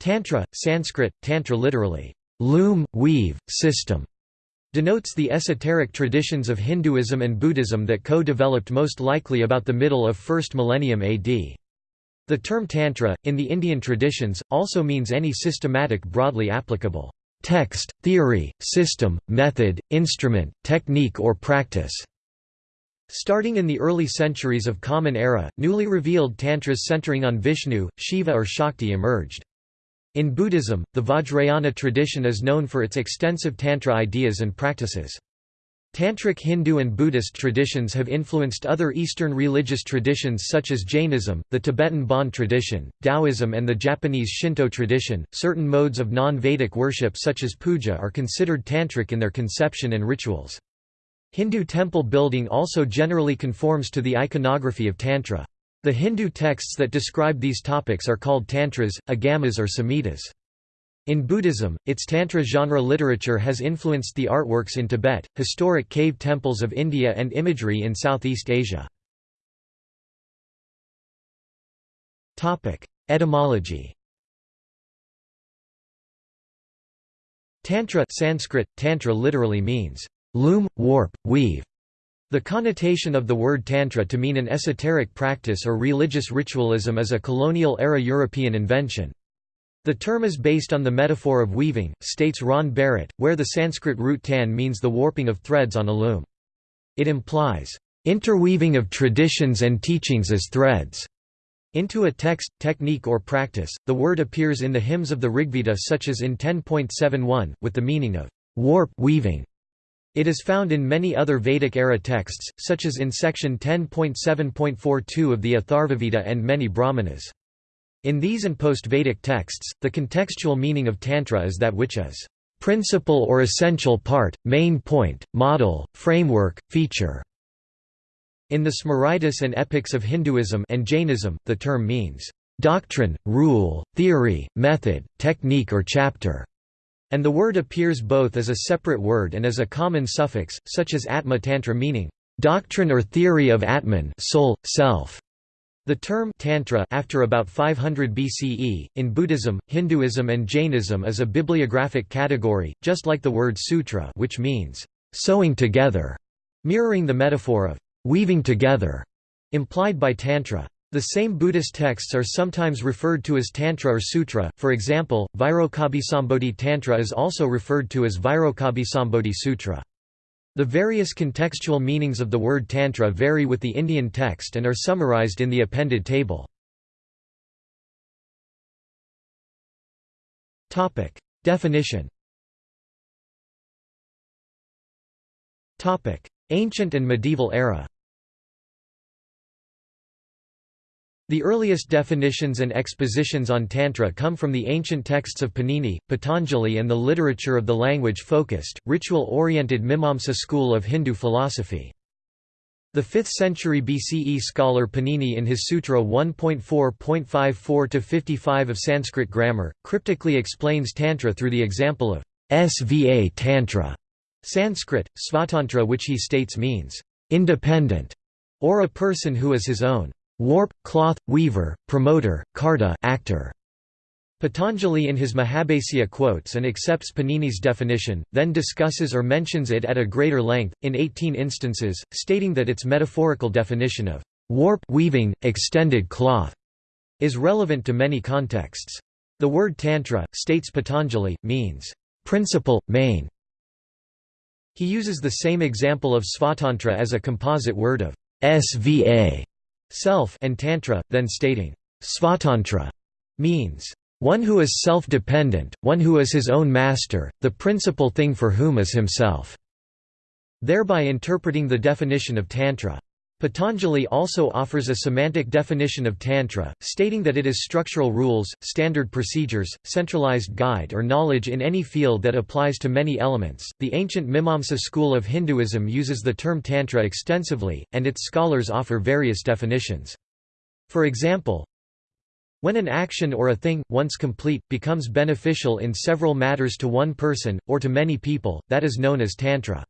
Tantra, Sanskrit, tantra literally, loom, weave, system, denotes the esoteric traditions of Hinduism and Buddhism that co-developed most likely about the middle of 1st millennium AD. The term Tantra, in the Indian traditions, also means any systematic broadly applicable text, theory, system, method, instrument, technique or practice. Starting in the early centuries of Common Era, newly revealed tantras centering on Vishnu, Shiva or Shakti emerged. In Buddhism, the Vajrayana tradition is known for its extensive Tantra ideas and practices. Tantric Hindu and Buddhist traditions have influenced other Eastern religious traditions such as Jainism, the Tibetan Bon tradition, Taoism, and the Japanese Shinto tradition. Certain modes of non Vedic worship, such as puja, are considered tantric in their conception and rituals. Hindu temple building also generally conforms to the iconography of Tantra. The Hindu texts that describe these topics are called tantras, agamas or samhitas. In Buddhism, its Tantra genre literature has influenced the artworks in Tibet, historic cave temples of India and imagery in Southeast Asia. Etymology Tantra Sanskrit, tantra literally means, loom, warp, weave. The connotation of the word tantra to mean an esoteric practice or religious ritualism is a colonial-era European invention. The term is based on the metaphor of weaving, states Ron Barrett, where the Sanskrit root tan means the warping of threads on a loom. It implies, "...interweaving of traditions and teachings as threads." Into a text, technique or practice, the word appears in the hymns of the Rigveda such as in 10.71, with the meaning of warp weaving. It is found in many other Vedic-era texts, such as in section 10.7.42 of the Atharvaveda and many Brahmanas. In these and post-Vedic texts, the contextual meaning of Tantra is that which is principal or essential part, main point, model, framework, feature. In the Smritis and epics of Hinduism and Jainism, the term means doctrine, rule, theory, method, technique or chapter, and the word appears both as a separate word and as a common suffix, such as Atma Tantra meaning doctrine or theory of Atman soul, self. The term Tantra after about 500 BCE, in Buddhism, Hinduism and Jainism is a bibliographic category, just like the word sutra which means, sewing together, mirroring the metaphor of weaving together, implied by Tantra. The same Buddhist texts are sometimes referred to as Tantra or Sutra, for example, Vairocanabhisambodhi Tantra is also referred to as Vairocanabhisambodhi Sutra. The various contextual meanings of the word Tantra vary with the Indian text and are summarized in the appended table. Definition Ancient and medieval era The earliest definitions and expositions on Tantra come from the ancient texts of Panini, Patanjali and the literature of the language-focused, ritual-oriented Mimamsa school of Hindu philosophy. The 5th century BCE scholar Panini in his Sutra 1.4.54-55 of Sanskrit grammar, cryptically explains Tantra through the example of Sva Tantra, Sanskrit, Svatantra which he states means, independent, or a person who is his own warp, cloth, weaver, promoter, karta actor. Patanjali in his Mahabhasya quotes and accepts Panini's definition, then discusses or mentions it at a greater length, in 18 instances, stating that its metaphorical definition of warp weaving, extended cloth, is relevant to many contexts. The word tantra, states Patanjali, means principle, main. He uses the same example of svatantra as a composite word of sva self and tantra, then stating, Svatantra means, one who is self-dependent, one who is his own master, the principal thing for whom is himself", thereby interpreting the definition of Tantra. Patanjali also offers a semantic definition of Tantra, stating that it is structural rules, standard procedures, centralized guide or knowledge in any field that applies to many elements. The ancient Mimamsa school of Hinduism uses the term Tantra extensively, and its scholars offer various definitions. For example, when an action or a thing, once complete, becomes beneficial in several matters to one person, or to many people, that is known as Tantra.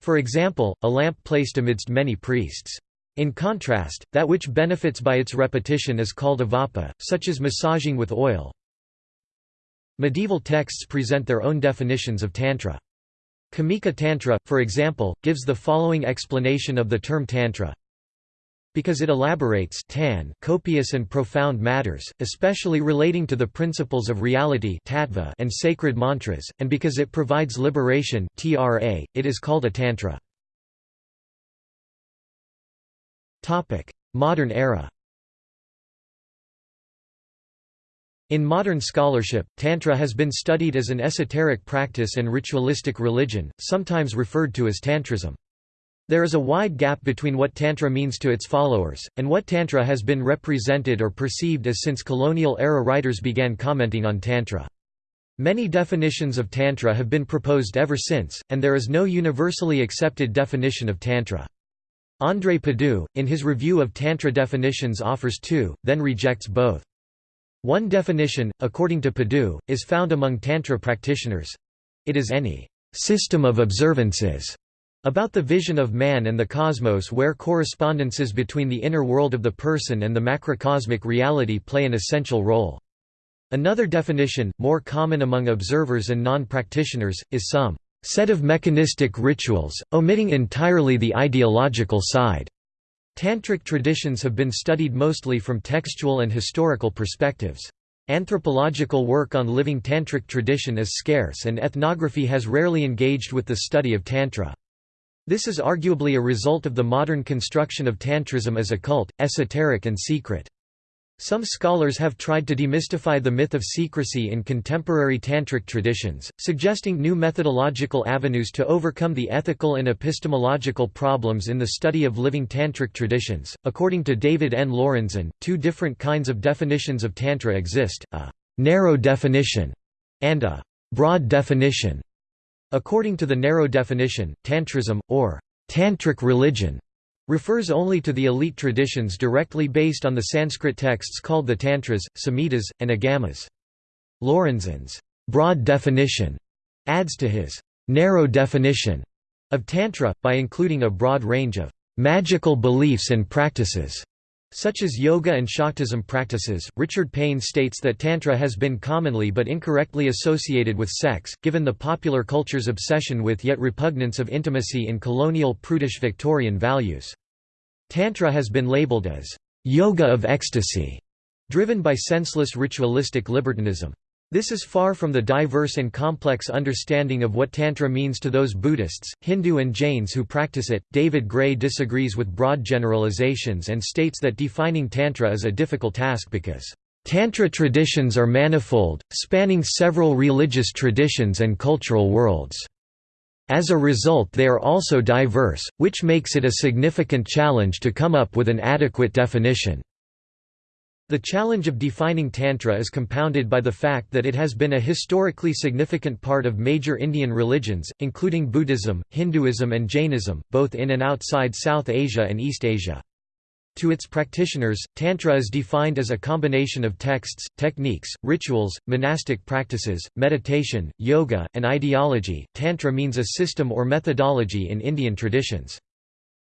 For example, a lamp placed amidst many priests. In contrast, that which benefits by its repetition is called avapa, such as massaging with oil. Medieval texts present their own definitions of Tantra. Kamika Tantra, for example, gives the following explanation of the term Tantra because it elaborates tan copious and profound matters, especially relating to the principles of reality and sacred mantras, and because it provides liberation tra, it is called a tantra. Modern era In modern scholarship, Tantra has been studied as an esoteric practice and ritualistic religion, sometimes referred to as Tantrism. There is a wide gap between what Tantra means to its followers, and what Tantra has been represented or perceived as since colonial-era writers began commenting on Tantra. Many definitions of Tantra have been proposed ever since, and there is no universally accepted definition of Tantra. André Padoux, in his review of Tantra definitions offers two, then rejects both. One definition, according to Padoux, is found among Tantra practitioners. It is any system of observances about the vision of man and the cosmos where correspondences between the inner world of the person and the macrocosmic reality play an essential role. Another definition, more common among observers and non-practitioners, is some set of mechanistic rituals, omitting entirely the ideological side. Tantric traditions have been studied mostly from textual and historical perspectives. Anthropological work on living tantric tradition is scarce and ethnography has rarely engaged with the study of Tantra. This is arguably a result of the modern construction of Tantrism as a cult, esoteric and secret. Some scholars have tried to demystify the myth of secrecy in contemporary Tantric traditions, suggesting new methodological avenues to overcome the ethical and epistemological problems in the study of living Tantric traditions. According to David N. Lorenzen, two different kinds of definitions of Tantra exist a narrow definition and a broad definition. According to the narrow definition, Tantrism, or Tantric religion, refers only to the elite traditions directly based on the Sanskrit texts called the Tantras, Samhitas, and Agamas. Lorenzen's broad definition adds to his narrow definition of Tantra, by including a broad range of magical beliefs and practices such as yoga and Shaktism practices, Richard Payne states that Tantra has been commonly but incorrectly associated with sex, given the popular culture's obsession with yet repugnance of intimacy in colonial prudish Victorian values. Tantra has been labeled as yoga of ecstasy, driven by senseless ritualistic libertinism. This is far from the diverse and complex understanding of what Tantra means to those Buddhists, Hindu, and Jains who practice it. David Gray disagrees with broad generalizations and states that defining Tantra is a difficult task because, Tantra traditions are manifold, spanning several religious traditions and cultural worlds. As a result, they are also diverse, which makes it a significant challenge to come up with an adequate definition. The challenge of defining Tantra is compounded by the fact that it has been a historically significant part of major Indian religions, including Buddhism, Hinduism and Jainism, both in and outside South Asia and East Asia. To its practitioners, Tantra is defined as a combination of texts, techniques, rituals, monastic practices, meditation, yoga, and ideology. Tantra means a system or methodology in Indian traditions.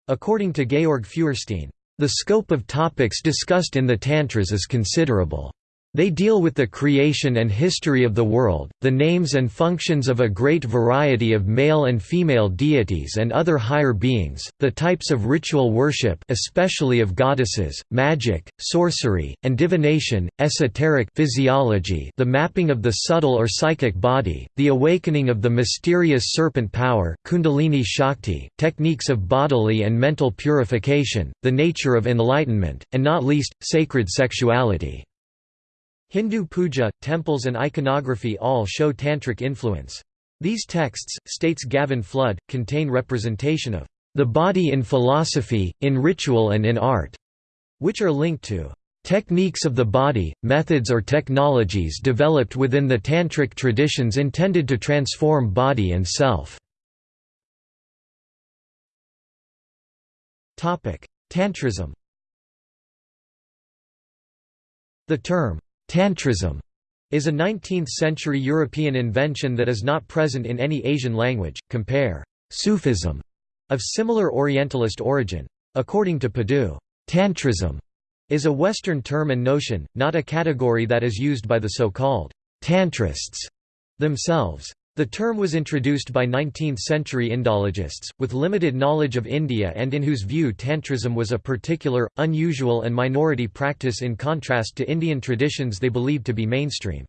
According to Georg Feuerstein, the scope of topics discussed in the Tantras is considerable. They deal with the creation and history of the world, the names and functions of a great variety of male and female deities and other higher beings, the types of ritual worship especially of goddesses, magic, sorcery, and divination, esoteric physiology the mapping of the subtle or psychic body, the awakening of the mysterious serpent power kundalini Shakti, techniques of bodily and mental purification, the nature of enlightenment, and not least, sacred sexuality. Hindu puja, temples and iconography all show tantric influence. These texts, states Gavin Flood, contain representation of the body in philosophy, in ritual and in art, which are linked to techniques of the body, methods or technologies developed within the tantric traditions intended to transform body and self. Tantrism The term Tantrism is a 19th-century European invention that is not present in any Asian language. Compare Sufism of similar Orientalist origin. According to Padoux, Tantrism is a Western term and notion, not a category that is used by the so-called «tantrists» themselves. The term was introduced by 19th-century Indologists, with limited knowledge of India and in whose view Tantrism was a particular, unusual and minority practice in contrast to Indian traditions they believed to be mainstream.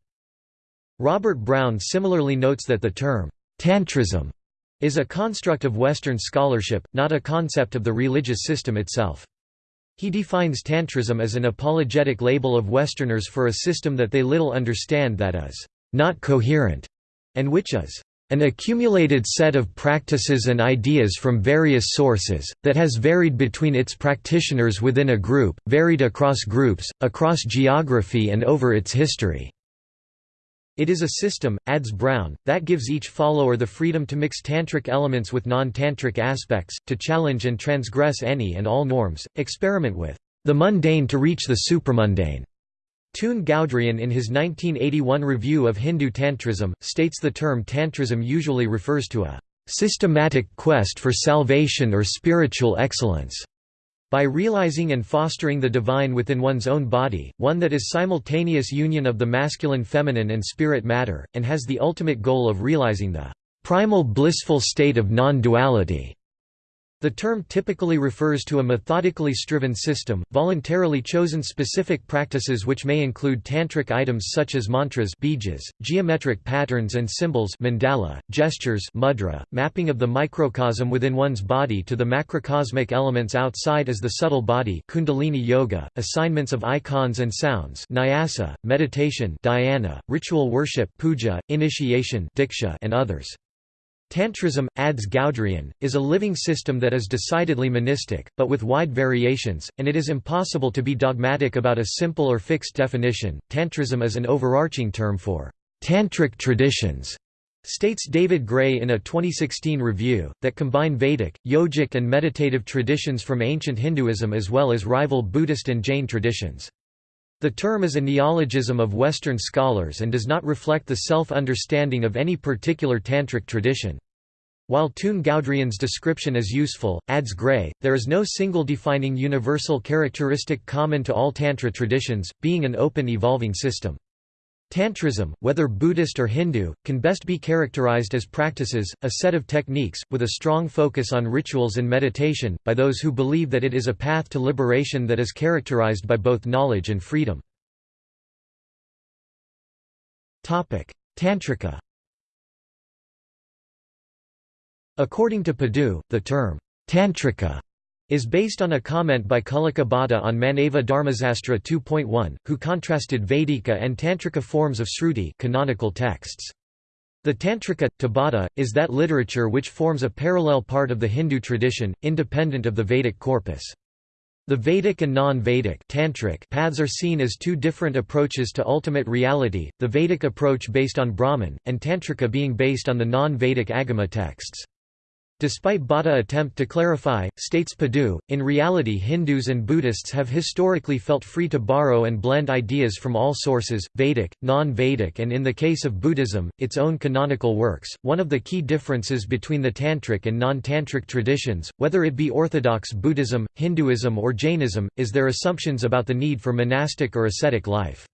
Robert Brown similarly notes that the term, Tantrism, is a construct of Western scholarship, not a concept of the religious system itself. He defines Tantrism as an apologetic label of Westerners for a system that they little understand that is, not coherent and which is an accumulated set of practices and ideas from various sources, that has varied between its practitioners within a group, varied across groups, across geography and over its history. It is a system, adds Brown, that gives each follower the freedom to mix tantric elements with non-tantric aspects, to challenge and transgress any and all norms, experiment with the mundane to reach the supramundane. Teun Goudriaan in his 1981 review of Hindu Tantrism, states the term Tantrism usually refers to a "...systematic quest for salvation or spiritual excellence." By realizing and fostering the divine within one's own body, one that is simultaneous union of the masculine feminine and spirit matter, and has the ultimate goal of realizing the "...primal blissful state of non-duality." The term typically refers to a methodically striven system, voluntarily chosen specific practices which may include tantric items such as mantras bijas, geometric patterns and symbols mandala, gestures mudra, mapping of the microcosm within one's body to the macrocosmic elements outside as the subtle body kundalini yoga, assignments of icons and sounds nyasa, meditation dhyana, ritual worship puja, initiation diksha and others. Tantrism, adds Goudriaan, is a living system that is decidedly monistic, but with wide variations, and it is impossible to be dogmatic about a simple or fixed definition. Tantrism is an overarching term for tantric traditions, states David Gray in a 2016 review, that combine Vedic, yogic, and meditative traditions from ancient Hinduism as well as rival Buddhist and Jain traditions. The term is a neologism of Western scholars and does not reflect the self-understanding of any particular tantric tradition. While Teun Goudriaan's description is useful, adds Gray, there is no single defining universal characteristic common to all Tantra traditions, being an open evolving system. Tantrism, whether Buddhist or Hindu, can best be characterized as practices, a set of techniques, with a strong focus on rituals and meditation, by those who believe that it is a path to liberation that is characterized by both knowledge and freedom. Tantrika According to Padoux, the term, Tantrika is based on a comment by Kulluka Bhatta on Manava Dharmasastra 2.1, who contrasted Vedika and Tantrika forms of Sruti canonical texts. The Tantrika, to Bhatta, is that literature which forms a parallel part of the Hindu tradition, independent of the Vedic corpus. The Vedic and non-Vedic paths are seen as two different approaches to ultimate reality, the Vedic approach based on Brahman, and Tantrika being based on the non-Vedic Agama texts. Despite Bhatta attempt to clarify, states Padoux, in reality Hindus and Buddhists have historically felt free to borrow and blend ideas from all sources, Vedic, non-Vedic and in the case of Buddhism, its own canonical works. One of the key differences between the Tantric and non-Tantric traditions, whether it be Orthodox Buddhism, Hinduism or Jainism, is their assumptions about the need for monastic or ascetic life.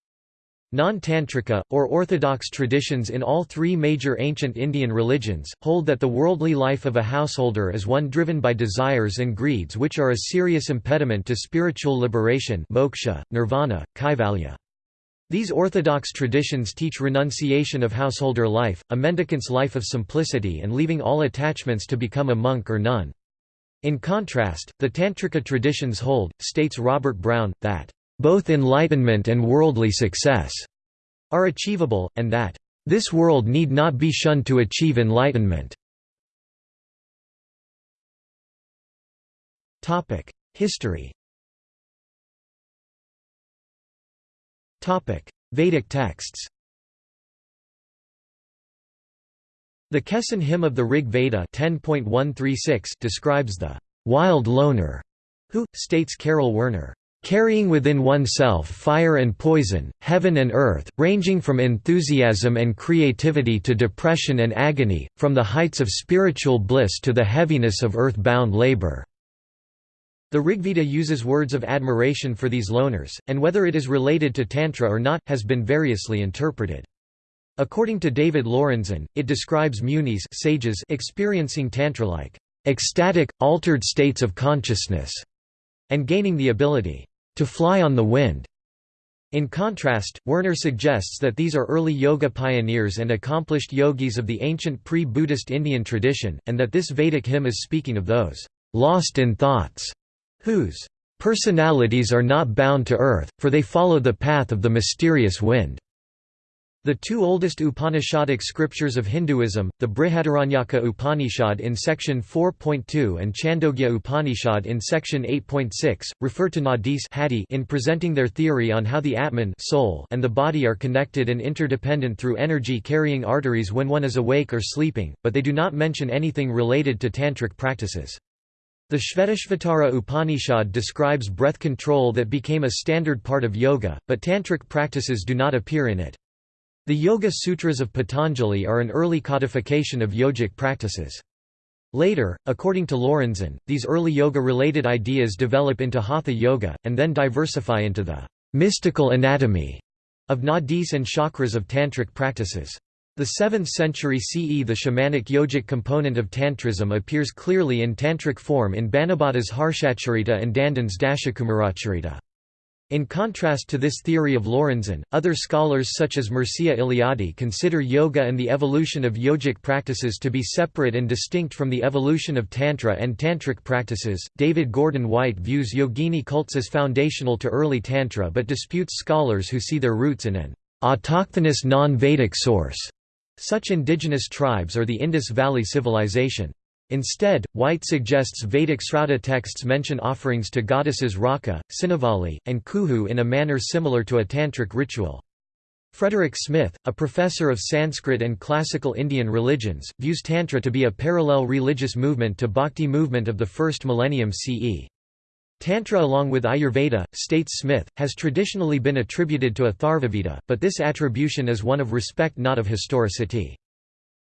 Non-Tantrika, or orthodox traditions in all three major ancient Indian religions, hold that the worldly life of a householder is one driven by desires and greeds which are a serious impediment to spiritual liberation moksha, nirvana, kaivalya. These orthodox traditions teach renunciation of householder life, a mendicant's life of simplicity and leaving all attachments to become a monk or nun. In contrast, the Tantrika traditions hold, states Robert Brown, that both enlightenment and worldly success are achievable, and that this world need not be shunned to achieve enlightenment. History Vedic texts The Kesin hymn of the Rig Veda 10.136 describes the wild loner, who, states Carol Werner, Carrying within oneself fire and poison, heaven and earth, ranging from enthusiasm and creativity to depression and agony, from the heights of spiritual bliss to the heaviness of earth-bound labor." The Rigveda uses words of admiration for these loners, and whether it is related to Tantra or not, has been variously interpreted. According to David Lorenzen, it describes munis sages experiencing tantra-like ecstatic, altered states of consciousness, and gaining the ability to fly on the wind. In contrast, Werner suggests that these are early yoga pioneers and accomplished yogis of the ancient pre-Buddhist Indian tradition, and that this Vedic hymn is speaking of those lost in thoughts, whose personalities are not bound to earth, for they follow the path of the mysterious wind. The two oldest Upanishadic scriptures of Hinduism, the Brihadaranyaka Upanishad in section 4.2 and Chandogya Upanishad in section 8.6, refer to nadis in presenting their theory on how the Atman soul and the body are connected and interdependent through energy-carrying arteries when one is awake or sleeping, but they do not mention anything related to tantric practices. The Shvetashvatara Upanishad describes breath control that became a standard part of yoga, but tantric practices do not appear in it. The Yoga Sutras of Patanjali are an early codification of yogic practices. Later, according to Lorenzen, these early yoga-related ideas develop into hatha yoga, and then diversify into the mystical anatomy of nadis and chakras of tantric practices. The 7th century CE The shamanic yogic component of Tantrism appears clearly in tantric form in Banabhata's Harshacharita and Dandin's Dashakumaracharita. In contrast to this theory of Lorenzen, other scholars such as Mircea Eliade consider yoga and the evolution of yogic practices to be separate and distinct from the evolution of Tantra and Tantric practices. David Gordon White views yogini cults as foundational to early Tantra but disputes scholars who see their roots in an autochthonous non Vedic source. Such indigenous tribes are the Indus Valley Civilization. Instead, White suggests Vedic Srauta texts mention offerings to goddesses Raka, Sinavali, and Kuhu in a manner similar to a tantric ritual. Frederick Smith, a professor of Sanskrit and classical Indian religions, views Tantra to be a parallel religious movement to Bhakti movement of the first millennium CE. Tantra along with Ayurveda, states Smith, has traditionally been attributed to Atharvaveda, but this attribution is one of respect not of historicity.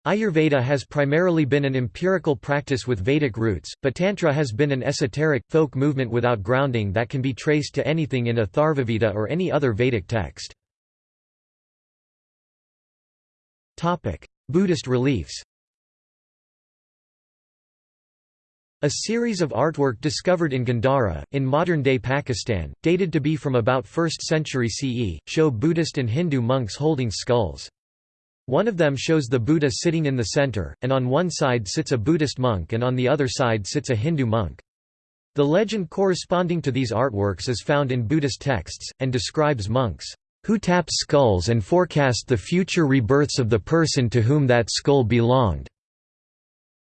Ayurveda has primarily been an empirical practice with Vedic roots, but Tantra has been an esoteric, folk movement without grounding that can be traced to anything in Atharvaveda or any other Vedic text. Buddhist reliefs A series of artwork discovered in Gandhara, in modern-day Pakistan, dated to be from about 1st century CE, show Buddhist and Hindu monks holding skulls. One of them shows the Buddha sitting in the center, and on one side sits a Buddhist monk and on the other side sits a Hindu monk. The legend corresponding to these artworks is found in Buddhist texts, and describes monks, "...who tap skulls and forecast the future rebirths of the person to whom that skull belonged."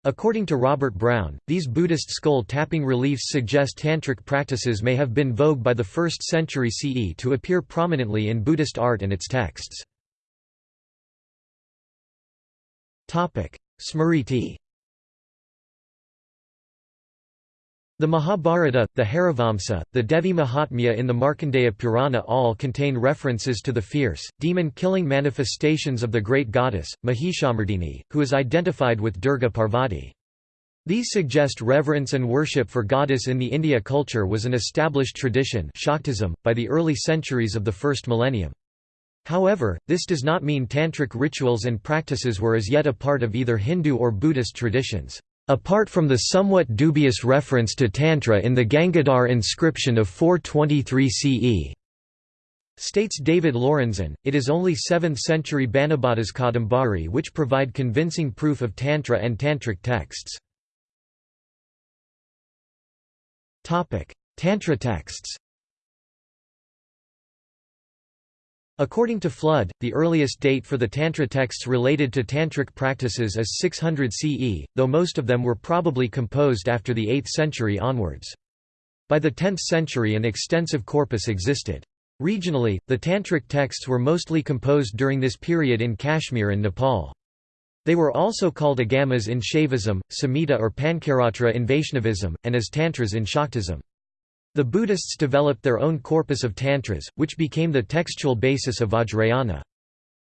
According to Robert Brown, these Buddhist skull-tapping reliefs suggest tantric practices may have been vogue by the 1st century CE to appear prominently in Buddhist art and its texts. Smriti The Mahabharata, the Harivamsa, the Devi Mahatmya in the Markandeya Purana all contain references to the fierce, demon-killing manifestations of the great goddess, Mahishamardini, who is identified with Durga Parvati. These suggest reverence and worship for goddess in the India culture was an established tradition Shaktism, by the early centuries of the first millennium. However, this does not mean tantric rituals and practices were as yet a part of either Hindu or Buddhist traditions. Apart from the somewhat dubious reference to Tantra in the Gangadhar inscription of 423 CE, states David Lorenzen, it is only 7th-century Banabhata's Kadambari which provide convincing proof of Tantra and Tantric texts. Tantra texts According to Flood, the earliest date for the Tantra texts related to Tantric practices is 600 CE, though most of them were probably composed after the 8th century onwards. By the 10th century an extensive corpus existed. Regionally, the Tantric texts were mostly composed during this period in Kashmir and Nepal. They were also called agamas in Shaivism, Samhita or Pancaratra in Vaishnavism, and as Tantras in Shaktism. The Buddhists developed their own corpus of tantras, which became the textual basis of Vajrayana.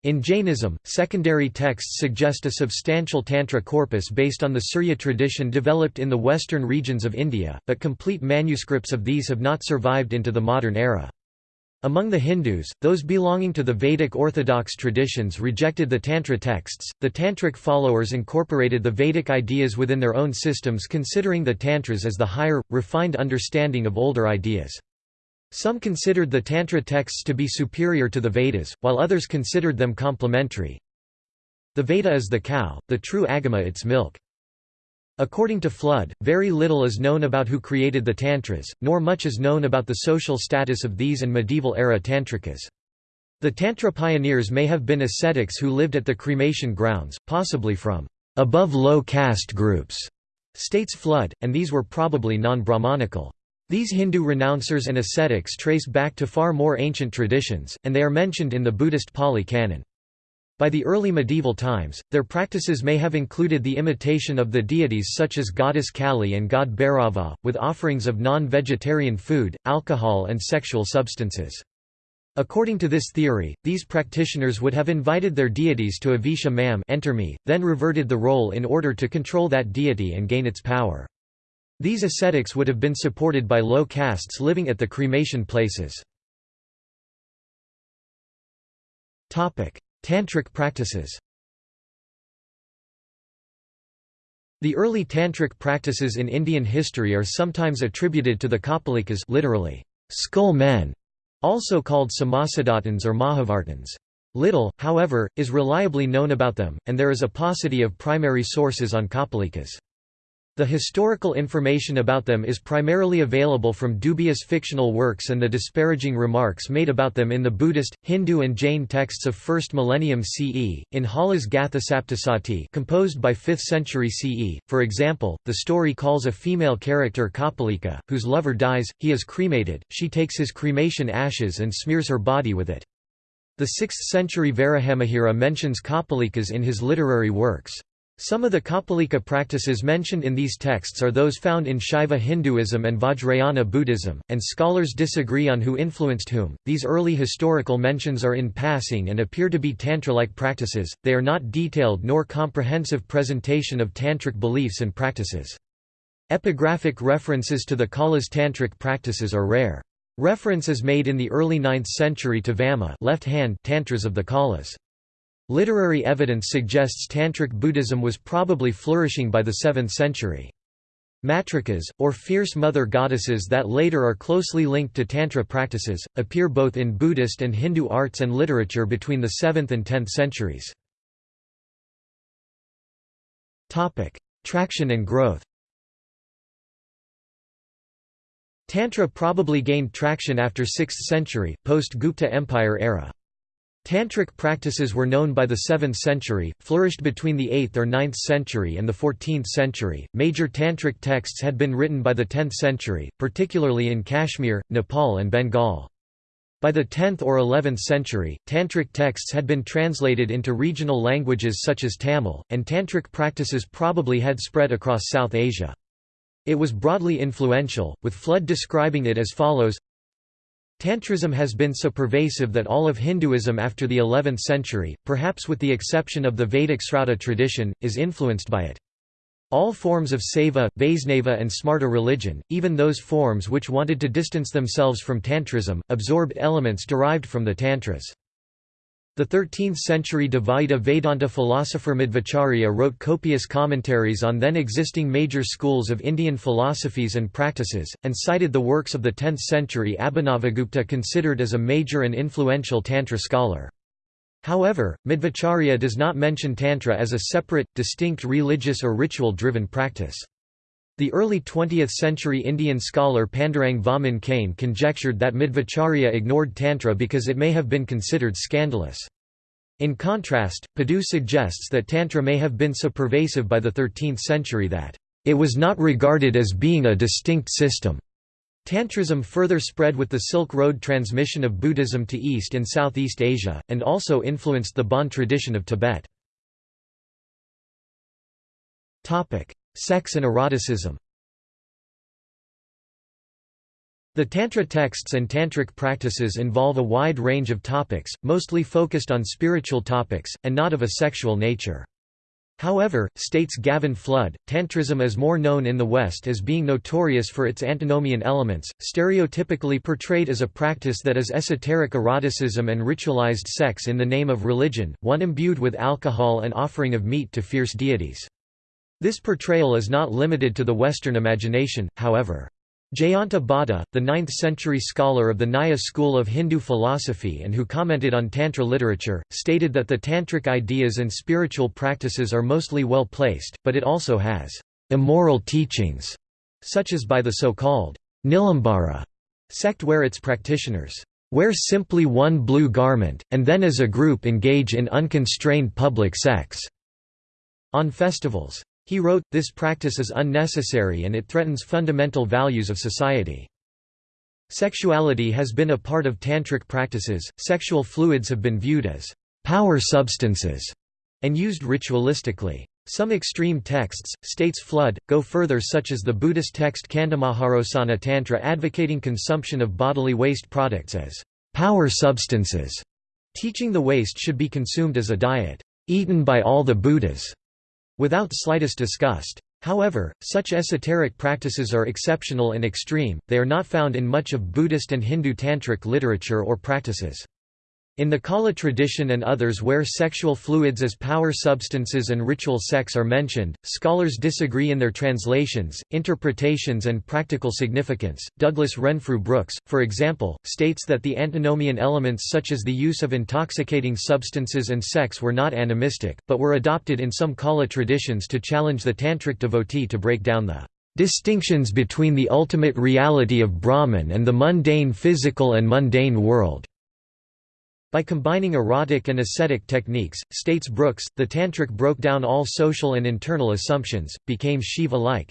In Jainism, secondary texts suggest a substantial Tantra corpus based on the Surya tradition developed in the western regions of India, but complete manuscripts of these have not survived into the modern era. Among the Hindus, those belonging to the Vedic orthodox traditions rejected the Tantra texts. The Tantric followers incorporated the Vedic ideas within their own systems, considering the Tantras as the higher, refined understanding of older ideas. Some considered the Tantra texts to be superior to the Vedas, while others considered them complementary. The Veda is the cow, the true Agama its milk. According to Flood, very little is known about who created the Tantras, nor much is known about the social status of these and medieval-era Tantrikas. The Tantra pioneers may have been ascetics who lived at the cremation grounds, possibly from above low caste groups, states Flood, and these were probably non-Brahmanical. These Hindu renouncers and ascetics trace back to far more ancient traditions, and they are mentioned in the Buddhist Pali Canon. By the early medieval times, their practices may have included the imitation of the deities such as goddess Kali and god Bhairava, with offerings of non-vegetarian food, alcohol and sexual substances. According to this theory, these practitioners would have invited their deities to avisha mam enter me, then reverted the role in order to control that deity and gain its power. These ascetics would have been supported by low castes living at the cremation places. Tantric practices The early tantric practices in Indian history are sometimes attributed to the Kapalikas literally, skull men, also called Somasiddhantins or Mahavratins. Little, however, is reliably known about them, and there is a paucity of primary sources on Kapalikas. The historical information about them is primarily available from dubious fictional works and the disparaging remarks made about them in the Buddhist, Hindu and Jain texts of 1st millennium CE, in Hala's Gatha composed by 5th century CE. For example, the story calls a female character Kapalika, whose lover dies, he is cremated, she takes his cremation ashes and smears her body with it. The 6th century Varahamihira mentions Kapalikas in his literary works. Some of the Kapalika practices mentioned in these texts are those found in Shaiva Hinduism and Vajrayana Buddhism, and scholars disagree on who influenced whom. These early historical mentions are in passing and appear to be Tantra-like practices, they are not detailed nor comprehensive presentation of Tantric beliefs and practices. Epigraphic references to the Kala's Tantric practices are rare. Reference is made in the early 9th century to Vama left hand Tantras of the Kalas. Literary evidence suggests Tantric Buddhism was probably flourishing by the 7th century. Matrikas, or fierce mother goddesses that later are closely linked to Tantra practices, appear both in Buddhist and Hindu arts and literature between the 7th and 10th centuries. Traction and growth Tantra probably gained traction after 6th century, post-Gupta Empire era. Tantric practices were known by the 7th century, flourished between the 8th or 9th century and the 14th century. Major tantric texts had been written by the 10th century, particularly in Kashmir, Nepal, and Bengal. By the 10th or 11th century, tantric texts had been translated into regional languages such as Tamil, and tantric practices probably had spread across South Asia. It was broadly influential, with Flood describing it as follows Tantrism has been so pervasive that all of Hinduism after the 11th century, perhaps with the exception of the Vedic Srauta tradition, is influenced by it. All forms of Saiva, Vaisnava and Smarta religion, even those forms which wanted to distance themselves from Tantrism, absorbed elements derived from the Tantras. The 13th-century Dvaita Vedanta philosopher Madhvacharya wrote copious commentaries on then-existing major schools of Indian philosophies and practices, and cited the works of the 10th-century Abhinavagupta considered as a major and influential Tantra scholar. However, Madhvacharya does not mention Tantra as a separate, distinct religious or ritual-driven practice. The early 20th-century Indian scholar Pandurang Vaman Kane conjectured that Madhvacharya ignored Tantra because it may have been considered scandalous. In contrast, Padoux suggests that Tantra may have been so pervasive by the 13th century that, "...it was not regarded as being a distinct system." Tantrism further spread with the Silk Road transmission of Buddhism to East and Southeast Asia, and also influenced the Bon tradition of Tibet. Sex and eroticism The Tantra texts and Tantric practices involve a wide range of topics, mostly focused on spiritual topics, and not of a sexual nature. However, states Gavin Flood, Tantrism is more known in the West as being notorious for its antinomian elements, stereotypically portrayed as a practice that is esoteric eroticism and ritualized sex in the name of religion, one imbued with alcohol and offering of meat to fierce deities. This portrayal is not limited to the Western imagination, however. Jayanta Bhatta, the 9th-century scholar of the Nyaya school of Hindu philosophy and who commented on Tantra literature, stated that the Tantric ideas and spiritual practices are mostly well placed, but it also has immoral teachings, such as by the so-called Nilambara sect where its practitioners wear simply one blue garment, and then as a group engage in unconstrained public sex on festivals. He wrote, this practice is unnecessary and it threatens fundamental values of society. Sexuality has been a part of tantric practices, sexual fluids have been viewed as power substances and used ritualistically. Some extreme texts, states Flood, go further such as the Buddhist text Kandamaharosana Tantra advocating consumption of bodily waste products as power substances, teaching the waste should be consumed as a diet, eaten by all the Buddhas without slightest disgust. However, such esoteric practices are exceptional and extreme, they are not found in much of Buddhist and Hindu tantric literature or practices. In the Kala tradition and others where sexual fluids as power substances and ritual sex are mentioned, scholars disagree in their translations, interpretations, and practical significance. Douglas Renfrew Brooks, for example, states that the antinomian elements such as the use of intoxicating substances and sex were not animistic, but were adopted in some Kala traditions to challenge the tantric devotee to break down the distinctions between the ultimate reality of Brahman and the mundane physical and mundane world. By combining erotic and ascetic techniques, states Brooks, the Tantric broke down all social and internal assumptions, became Shiva-like.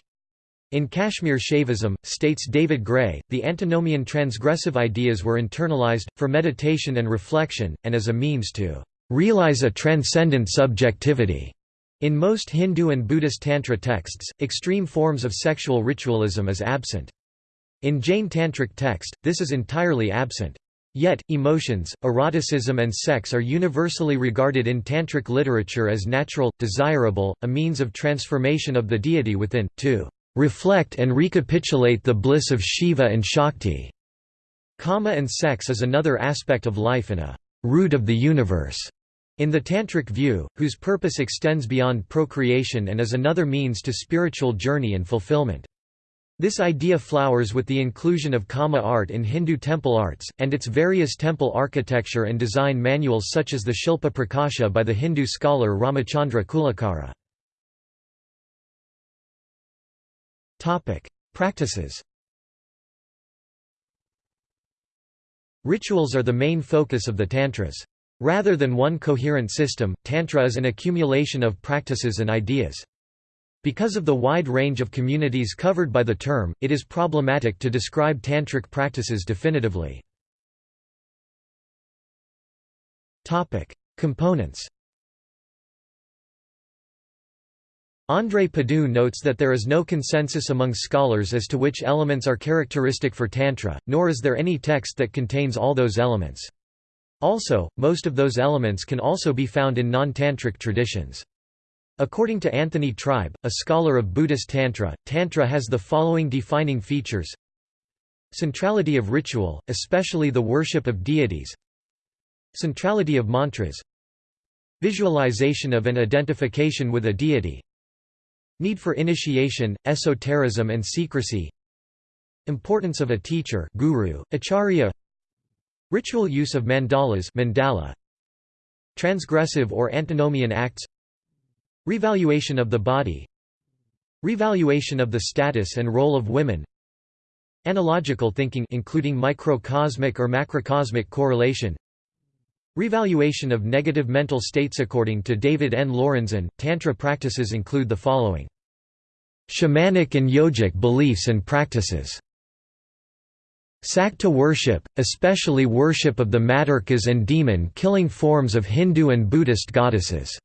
In Kashmir Shaivism, states David Gray, the antinomian transgressive ideas were internalized, for meditation and reflection, and as a means to realize a transcendent subjectivity. In most Hindu and Buddhist Tantra texts, extreme forms of sexual ritualism is absent. In Jain Tantric text, this is entirely absent. Yet, emotions, eroticism and sex are universally regarded in Tantric literature as natural, desirable, a means of transformation of the deity within, to reflect and recapitulate the bliss of Shiva and Shakti. Kama and sex is another aspect of life and a root of the universe. In the Tantric view, whose purpose extends beyond procreation and is another means to spiritual journey and fulfillment. This idea flowers with the inclusion of Kama art in Hindu temple arts, and its various temple architecture and design manuals such as the Shilpa Prakasha by the Hindu scholar Ramachandra Kulacharya. Practices Rituals are the main focus of the Tantras. Rather than one coherent system, Tantra is an accumulation of practices and ideas. Because of the wide range of communities covered by the term, it is problematic to describe tantric practices definitively. Topic: Components André Padoux notes that there is no consensus among scholars as to which elements are characteristic for Tantra, nor is there any text that contains all those elements. Also, most of those elements can also be found in non-tantric traditions. According to Anthony Tribe, a scholar of Buddhist Tantra, Tantra has the following defining features. Centrality of ritual, especially the worship of deities. Centrality of mantras. Visualization of and identification with a deity. Need for initiation, esotericism and secrecy. Importance of a teacher guru, acharya. Ritual use of mandalas mandala, Transgressive or antinomian acts Revaluation of the body. Revaluation of the status and role of women. Analogical thinking including microcosmic or macrocosmic correlation. Revaluation of negative mental states According to David N. Lorenzen, Tantra practices include the following. Shamanic and yogic beliefs and practices. Sakta worship, especially worship of the Matrikas and demon-killing forms of Hindu and Buddhist goddesses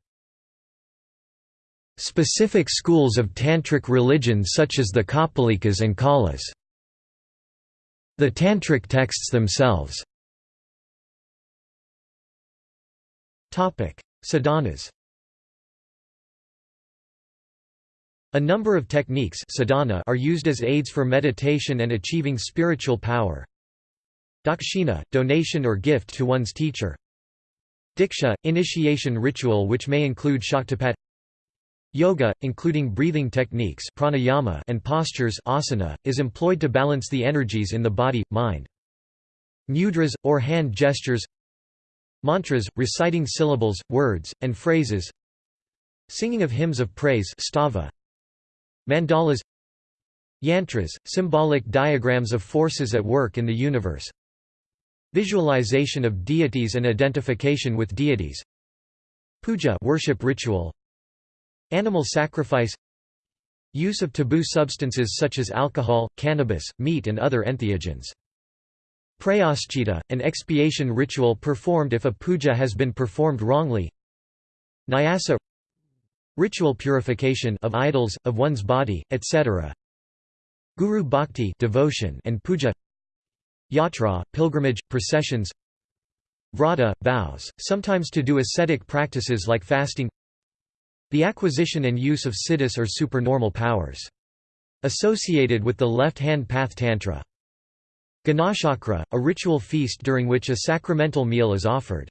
Specific schools of Tantric religion such as the Kapalikas and Kalas. The Tantric texts themselves Sadhanas A number of techniques sadhana are used as aids for meditation and achieving spiritual power. Dakshina, donation or gift to one's teacher. Diksha, initiation ritual which may include Shaktipat. Yoga, including breathing techniques pranayama and postures asana, is employed to balance the energies in the body, mind. Mudras, or hand gestures. Mantras, reciting syllables, words, and phrases. Singing of hymns of praise stava. Mandalas. Yantras, symbolic diagrams of forces at work in the universe. Visualization of deities and identification with deities. Puja worship ritual Animal sacrifice Use of taboo substances such as alcohol, cannabis, meat and other entheogens. Prayaschita, an expiation ritual performed if a puja has been performed wrongly. Nyasa Ritual purification of idols, of one's body, etc. Guru bhakti devotion and puja. Yatra, pilgrimage, processions. Vrata, vows, sometimes to do ascetic practices like fasting The acquisition and use of siddhis or supernormal powers. Associated with the left-hand path tantra. Ganachakra, a ritual feast during which a sacramental meal is offered.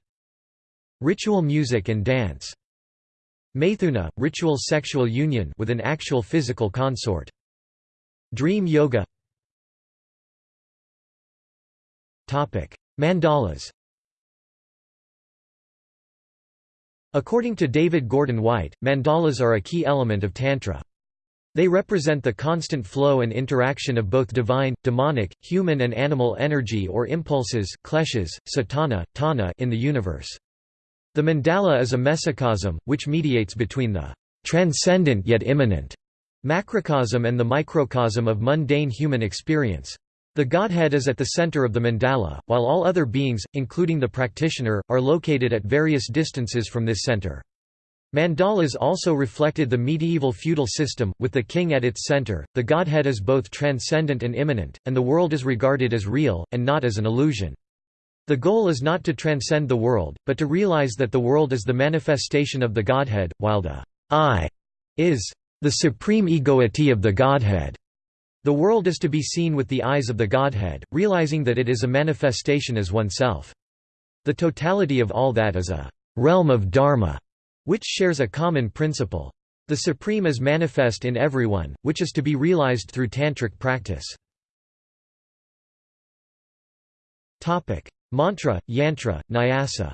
Ritual music and dance. Maithuna, ritual sexual union with an actual physical consort. Dream yoga Mandalas According to David Gordon White, mandalas are a key element of Tantra. They represent the constant flow and interaction of both divine, demonic, human and animal energy or impulses kleshas, satana, tana in the universe. The mandala is a mesocosm, which mediates between the transcendent yet immanent macrocosm and the microcosm of mundane human experience. The Godhead is at the center of the mandala, while all other beings, including the practitioner, are located at various distances from this center. Mandalas also reflected the medieval feudal system, with the king at its center. The Godhead is both transcendent and immanent, and the world is regarded as real, and not as an illusion. The goal is not to transcend the world, but to realize that the world is the manifestation of the Godhead, while the I is the supreme egoity of the Godhead. The world is to be seen with the eyes of the Godhead, realizing that it is a manifestation as oneself. The totality of all that is a realm of Dharma, which shares a common principle. The Supreme is manifest in everyone, which is to be realized through tantric practice. Mantra, yantra, nyasa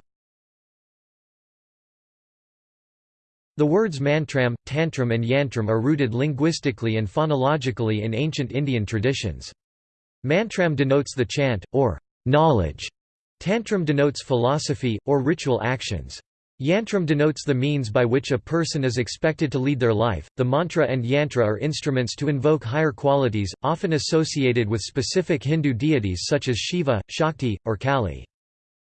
The words mantram, tantram and yantram are rooted linguistically and phonologically in ancient Indian traditions. Mantram denotes the chant, or knowledge. Tantram denotes philosophy, or ritual actions. Yantram denotes the means by which a person is expected to lead their life. The mantra and yantra are instruments to invoke higher qualities, often associated with specific Hindu deities such as Shiva, Shakti, or Kali.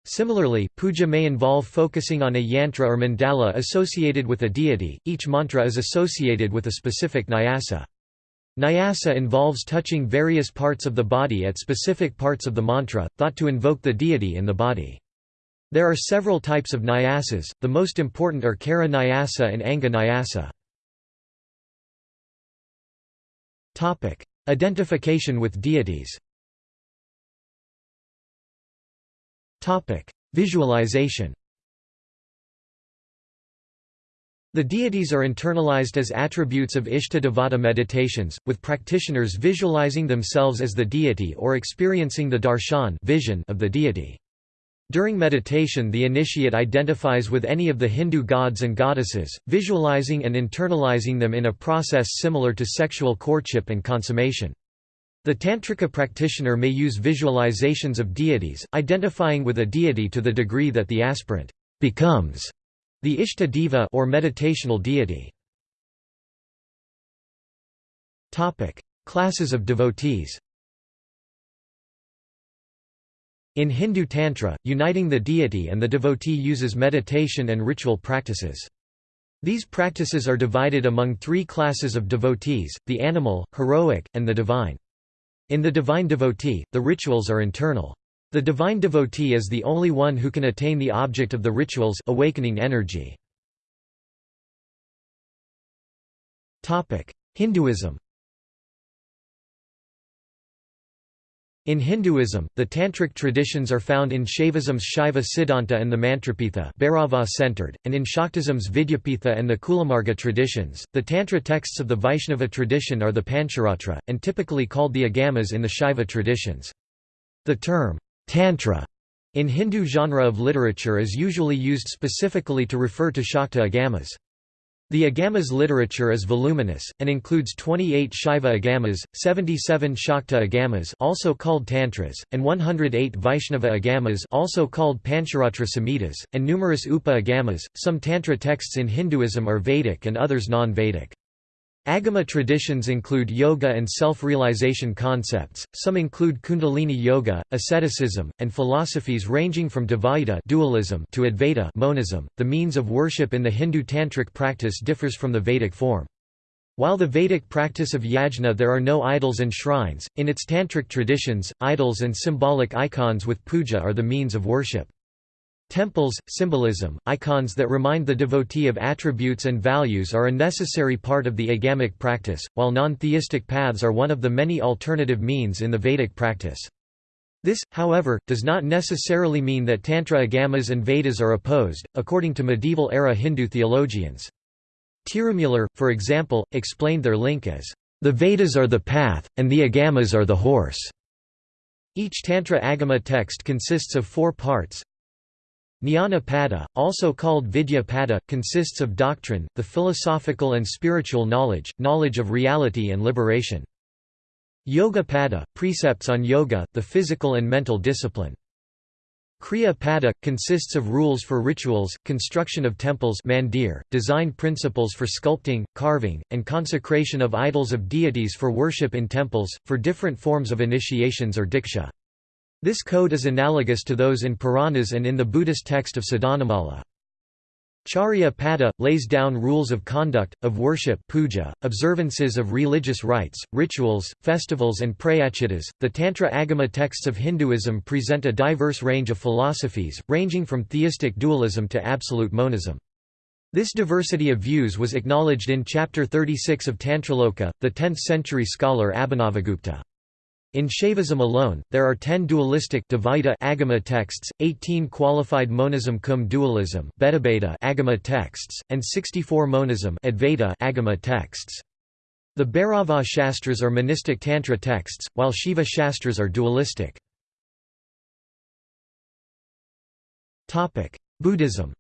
Similarly, puja may involve focusing on a yantra or mandala associated with a deity, each mantra is associated with a specific nyasa. Nyasa involves touching various parts of the body at specific parts of the mantra, thought to invoke the deity in the body. There are several types of nyasas, the most important are Kara nyasa and Anga nyasa. Identification with deities Visualization The deities are internalized as attributes of Ishta meditations, with practitioners visualizing themselves as the deity or experiencing the darshan vision of the deity. During meditation the initiate identifies with any of the Hindu gods and goddesses, visualizing and internalizing them in a process similar to sexual courtship and consummation. The Tantrika practitioner may use visualizations of deities, identifying with a deity to the degree that the aspirant becomes the Ishta Deva or meditational deity. Topic: Classes of devotees In Hindu Tantra, uniting the deity and the devotee uses meditation and ritual practices. These practices are divided among three classes of devotees, the animal, heroic, and the divine. In the divine devotee, the rituals are internal. The divine devotee is the only one who can attain the object of the rituals awakening energy. Hinduism In Hinduism, the Tantric traditions are found in Shaivism's Shaiva Siddhanta and the Mantrapitha centered, and in Shaktism's Vidyapitha and the Kulamarga traditions. The Tantra texts of the Vaishnava tradition are the Pancharatra, and typically called the Agamas in the Shaiva traditions. The term, Tantra, in Hindu genre of literature is usually used specifically to refer to Shakta Agamas. The Agamas literature is voluminous, and includes 28 Shaiva Agamas, 77 Shakta Agamas also called Tantras, and 108 Vaishnava Agamas also called Pancharatra Samhitas, and numerous Upa Agamas. Some Tantra texts in Hinduism are Vedic and others non-Vedic. Agama traditions include yoga and self-realization concepts, some include kundalini yoga, asceticism, and philosophies ranging from Dvaita dualism to Advaita monism. .The means of worship in the Hindu tantric practice differs from the Vedic form. While the Vedic practice of yajna there are no idols and shrines, in its tantric traditions, idols and symbolic icons with puja are the means of worship. Temples, symbolism, icons that remind the devotee of attributes and values are a necessary part of the agamic practice, while non-theistic paths are one of the many alternative means in the Vedic practice. This, however, does not necessarily mean that Tantra Agamas and Vedas are opposed, according to medieval-era Hindu theologians. Tirumular, for example, explained their link as, "...the Vedas are the path, and the Agamas are the horse." Each Tantra Agama text consists of four parts, Jnana Pada, also called Vidya Pada, consists of doctrine, the philosophical and spiritual knowledge, knowledge of reality and liberation. Yoga Pada, precepts on yoga, the physical and mental discipline. Kriya Pada, consists of rules for rituals, construction of temples mandir, design principles for sculpting, carving, and consecration of idols of deities for worship in temples, for different forms of initiations or diksha. This code is analogous to those in Puranas and in the Buddhist text of Sadhanamala. Charya Pada, lays down rules of conduct, of worship puja, observances of religious rites, rituals, festivals and prayachitas. The Tantra Agama texts of Hinduism present a diverse range of philosophies, ranging from theistic dualism to absolute monism. This diversity of views was acknowledged in Chapter 36 of Tantraloka, the 10th-century scholar Abhinavagupta. In Shaivism alone, there are 10 dualistic Dvaita Agama texts, 18 qualified monism cum dualism Agama texts, and 64 monism Advaita Agama texts. The Bhairava Shastras are monistic Tantra texts, while Shiva Shastras are dualistic. Buddhism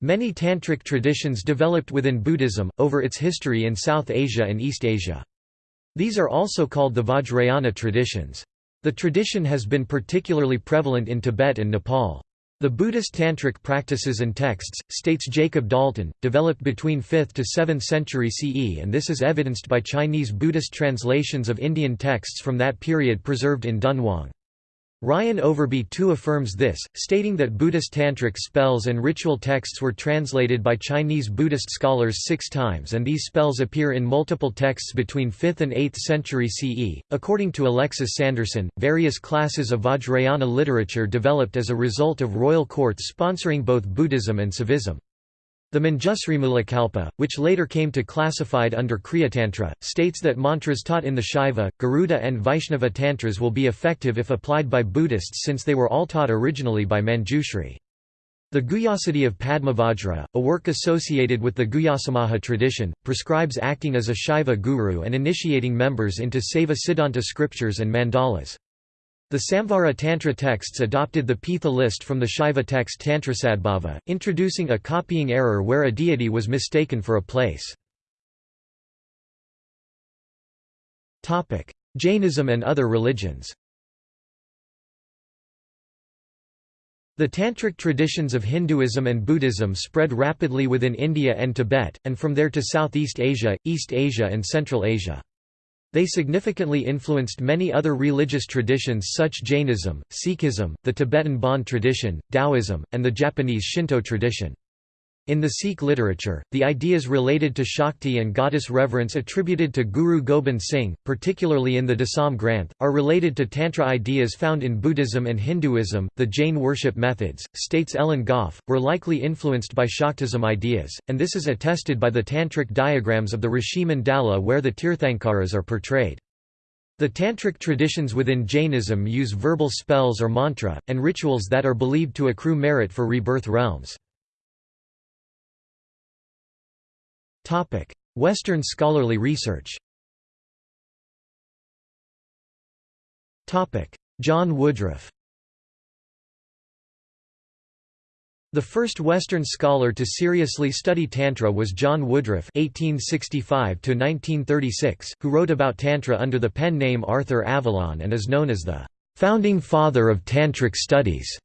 Many tantric traditions developed within Buddhism, over its history in South Asia and East Asia. These are also called the Vajrayana traditions. The tradition has been particularly prevalent in Tibet and Nepal. The Buddhist tantric practices and texts, states Jacob Dalton, developed between 5th to 7th century CE and this is evidenced by Chinese Buddhist translations of Indian texts from that period preserved in Dunhuang. Ryan Overbey too affirms this, stating that Buddhist tantric spells and ritual texts were translated by Chinese Buddhist scholars six times and these spells appear in multiple texts between 5th and 8th century CE. According to Alexis Sanderson, various classes of Vajrayana literature developed as a result of royal courts sponsoring both Buddhism and Saivism. The Manjusrimulakalpa, which later came to classified under Kriyatantra, states that mantras taught in the Shaiva, Garuda and Vaishnava tantras will be effective if applied by Buddhists since they were all taught originally by Manjushri. The Guhyasiddhi of Padmavajra, a work associated with the Guhyasamaja tradition, prescribes acting as a Shaiva guru and initiating members into Saiva Siddhanta scriptures and mandalas. The Samvara Tantra texts adopted the Pitha list from the Shaiva text Tantrasadbhava, introducing a copying error where a deity was mistaken for a place. Jainism and other religions The tantric traditions of Hinduism and Buddhism spread rapidly within India and Tibet, and from there to Southeast Asia, East Asia and Central Asia. They significantly influenced many other religious traditions such Jainism, Sikhism, the Tibetan Bon tradition, Taoism, and the Japanese Shinto tradition. In the Sikh literature, the ideas related to Shakti and goddess reverence attributed to Guru Gobind Singh, particularly in the Dasam Granth, are related to Tantra ideas found in Buddhism and Hinduism. The Jain worship methods, states Ellen Gough, were likely influenced by Shaktism ideas, and this is attested by the tantric diagrams of the Rishi Mandala where the Tirthankaras are portrayed. The tantric traditions within Jainism use verbal spells or mantra, and rituals that are believed to accrue merit for rebirth realms. Western scholarly research. John Woodroffe. The first Western scholar to seriously study Tantra was John Woodroffe (1865–1936), who wrote about Tantra under the pen name Arthur Avalon and is known as the founding father of Tantric studies.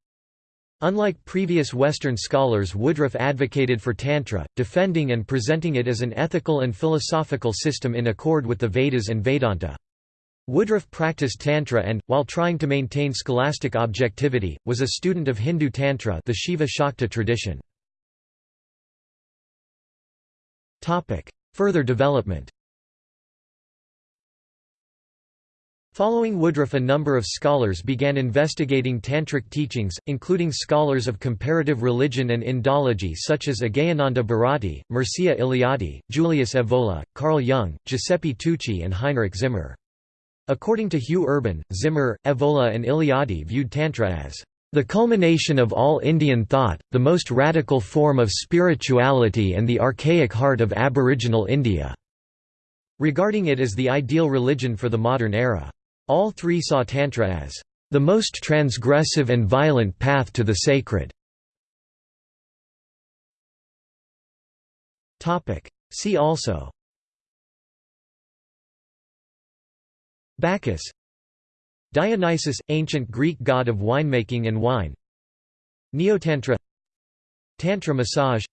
Unlike previous Western scholars Woodroffe advocated for Tantra, defending and presenting it as an ethical and philosophical system in accord with the Vedas and Vedanta. Woodroffe practiced Tantra and, while trying to maintain scholastic objectivity, was a student of Hindu Tantra the Shiva Shakta tradition. Further development Following Woodroffe a number of scholars began investigating Tantric teachings, including scholars of comparative religion and Indology such as Agehananda Bharati, Mircea Eliade, Julius Evola, Carl Jung, Giuseppe Tucci and Heinrich Zimmer. According to Hugh Urban, Zimmer, Evola and Eliade viewed Tantra as the culmination of all Indian thought, the most radical form of spirituality and the archaic heart of Aboriginal India", regarding it as the ideal religion for the modern era. All three saw Tantra as the most transgressive and violent path to the sacred. See also. Bacchus. Dionysus – ancient Greek god of winemaking and wine. Neotantra. Tantra massage.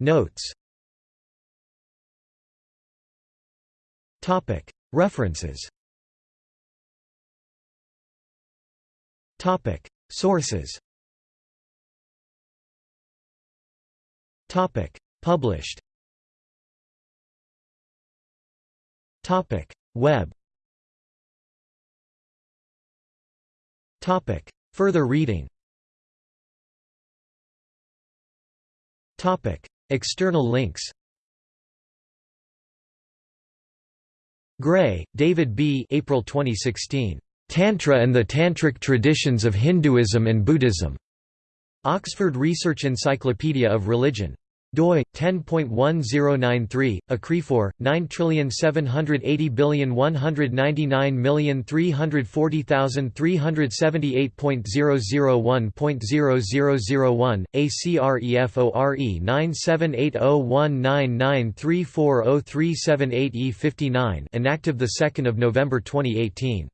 Notes References. Sources. Published. Web. Topic. Further reading. Topic. External links Gray, David B. April 2016. Tantra and the Tantric Traditions of Hinduism and Buddhism. Oxford Research Encyclopedia of Religion doi 10.1093 acrephore 9780199340378.001.0001 ACREFORE 9780199340378E59 inactive the 2nd of November 2018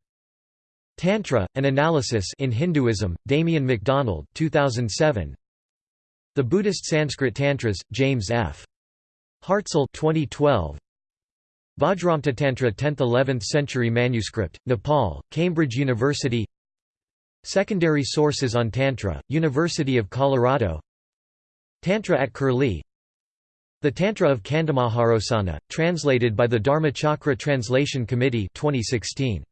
Tantra an analysis in Hinduism Damien McDonald 2007 the Buddhist Sanskrit Tantras, James F. Hartzell 2012. Vajramrtatantra 10th–11th century manuscript, Nepal, Cambridge University Secondary sources on Tantra, University of Colorado Tantra at Curlie The Tantra of Kandamaharosana, translated by the Dharmachakra Translation Committee 2016.